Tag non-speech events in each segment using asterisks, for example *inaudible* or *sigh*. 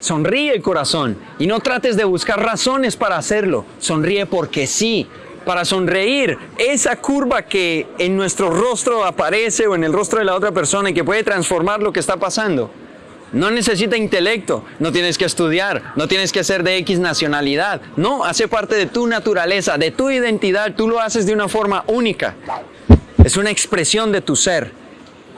Sonríe corazón y no trates de buscar razones para hacerlo. Sonríe porque sí. Para sonreír, esa curva que en nuestro rostro aparece o en el rostro de la otra persona y que puede transformar lo que está pasando. No necesita intelecto, no tienes que estudiar, no tienes que ser de X nacionalidad. No, hace parte de tu naturaleza, de tu identidad, tú lo haces de una forma única. Es una expresión de tu ser.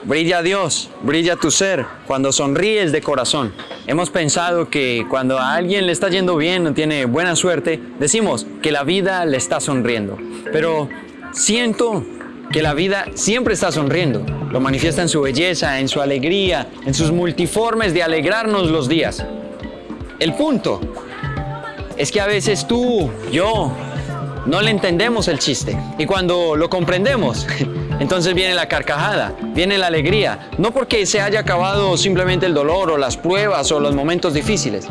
Brilla Dios, brilla tu ser cuando sonríes de corazón. Hemos pensado que cuando a alguien le está yendo bien o tiene buena suerte, decimos que la vida le está sonriendo. Pero siento que la vida siempre está sonriendo. Lo manifiesta en su belleza, en su alegría, en sus multiformes de alegrarnos los días. El punto es que a veces tú, yo, no le entendemos el chiste. Y cuando lo comprendemos, *laughs* entonces viene la carcajada, viene la alegría. No porque se haya acabado simplemente el dolor o las pruebas o los momentos difíciles,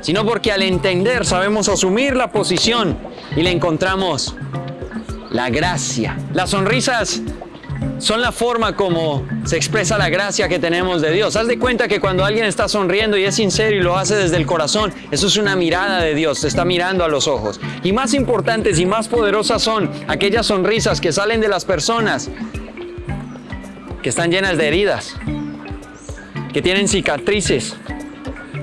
sino porque al entender sabemos asumir la posición y le encontramos la gracia. Las sonrisas son la forma como se expresa la gracia que tenemos de Dios. Haz de cuenta que cuando alguien está sonriendo y es sincero y lo hace desde el corazón, eso es una mirada de Dios, te está mirando a los ojos. Y más importantes y más poderosas son aquellas sonrisas que salen de las personas que están llenas de heridas, que tienen cicatrices.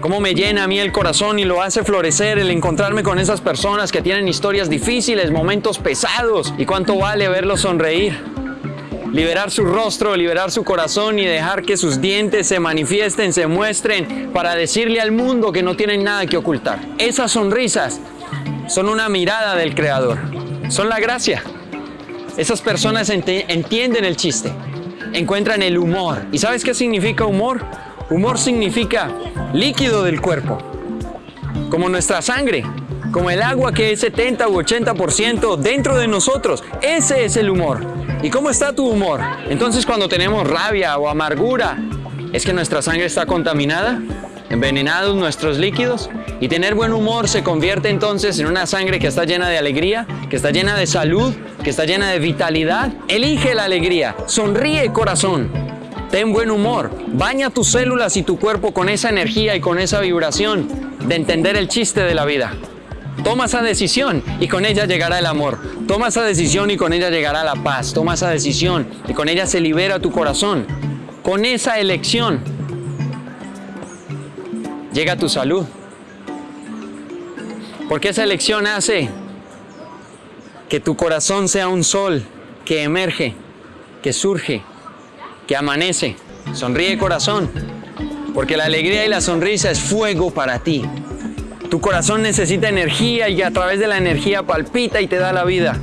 Cómo me llena a mí el corazón y lo hace florecer el encontrarme con esas personas que tienen historias difíciles, momentos pesados. Y cuánto vale verlos sonreír liberar su rostro, liberar su corazón y dejar que sus dientes se manifiesten, se muestren para decirle al mundo que no tienen nada que ocultar. Esas sonrisas son una mirada del Creador, son la gracia. Esas personas entienden el chiste, encuentran el humor. ¿Y sabes qué significa humor? Humor significa líquido del cuerpo, como nuestra sangre, como el agua que es 70 u 80% dentro de nosotros. Ese es el humor. ¿Y cómo está tu humor? Entonces cuando tenemos rabia o amargura, ¿es que nuestra sangre está contaminada? ¿Envenenados nuestros líquidos? Y tener buen humor se convierte entonces en una sangre que está llena de alegría, que está llena de salud, que está llena de vitalidad. Elige la alegría, sonríe corazón, ten buen humor, baña tus células y tu cuerpo con esa energía y con esa vibración de entender el chiste de la vida. Toma esa decisión y con ella llegará el amor. Toma esa decisión y con ella llegará la paz. Toma esa decisión y con ella se libera tu corazón. Con esa elección llega tu salud. Porque esa elección hace que tu corazón sea un sol que emerge, que surge, que amanece. Sonríe corazón, porque la alegría y la sonrisa es fuego para ti. Tu corazón necesita energía y a través de la energía palpita y te da la vida.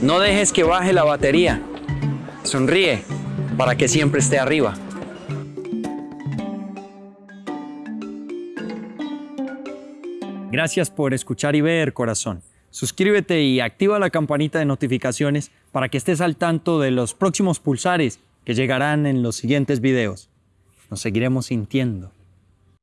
No dejes que baje la batería. Sonríe para que siempre esté arriba. Gracias por escuchar y ver, corazón. Suscríbete y activa la campanita de notificaciones para que estés al tanto de los próximos pulsares que llegarán en los siguientes videos. Nos seguiremos sintiendo.